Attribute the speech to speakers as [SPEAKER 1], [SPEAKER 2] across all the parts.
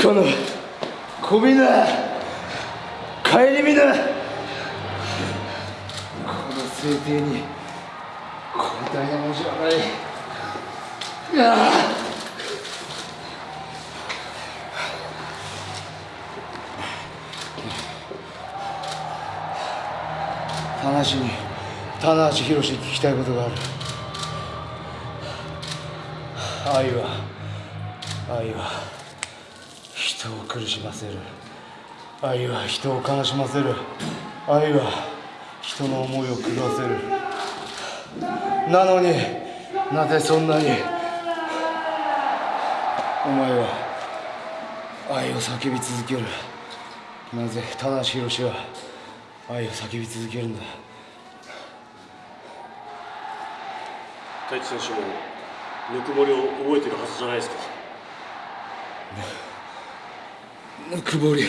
[SPEAKER 1] このこびな顧みなこの聖帝に交代な文字はない。いや。棚橋に棚橋宏に聞きたいことがある。愛は愛は。人を苦しませる。愛は人を悲しませる。愛は人の思いを狂わせる。なのになぜそんなにお前は愛を叫び続ける。なぜ棚橋宏は愛を叫び続けるんだ。
[SPEAKER 2] 太一選手もぬくもりを覚えてるはずじゃないですか。
[SPEAKER 1] ぬくもり。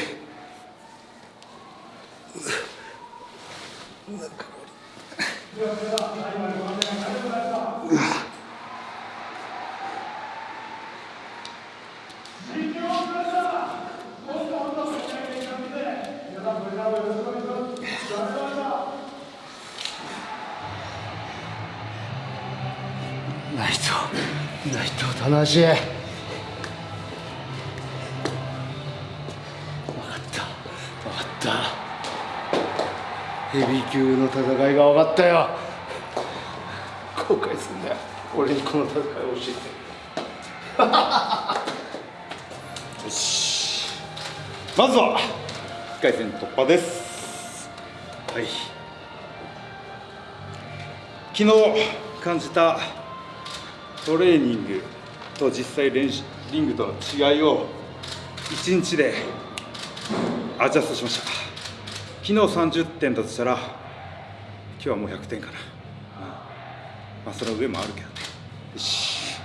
[SPEAKER 1] 内藤内藤棚橋った。ヘビー級の戦いが分かったよ。後悔すんだよ。俺にこの戦いを教えて。
[SPEAKER 3] よし。まずは1回戦突破です。はい。昨日感じたトレーニングと実際練習リングとの違いを1日でアジャストしました昨日30点だとしたら今日はもう100点かな、うんまあその上もあるけどね。よし。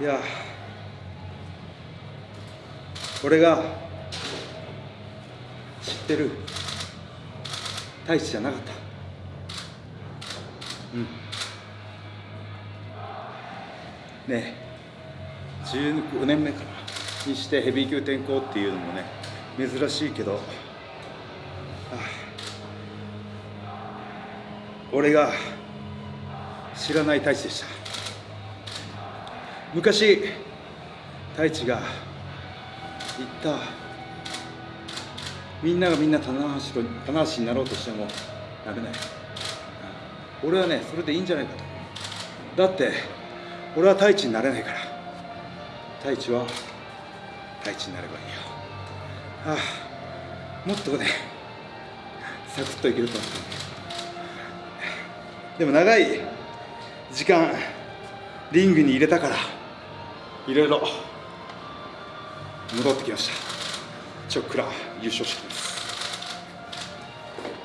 [SPEAKER 3] いや。俺が知ってる太一じゃなかった。うん。ねえ。15年目かな。にしてヘビー級転向っていうのもね珍しいけどあ俺が知らない太一でした。昔太一が言ったみんながみんな棚橋と棚橋になろうとしてもなれない俺はねそれでいいんじゃないかと。だって俺は太一になれないから。太一は太一になればいいよ。ああもっとねサクッといけると思ってでも長い時間リングに入れたからいろいろ戻ってきました。ちょっくら優勝してきます。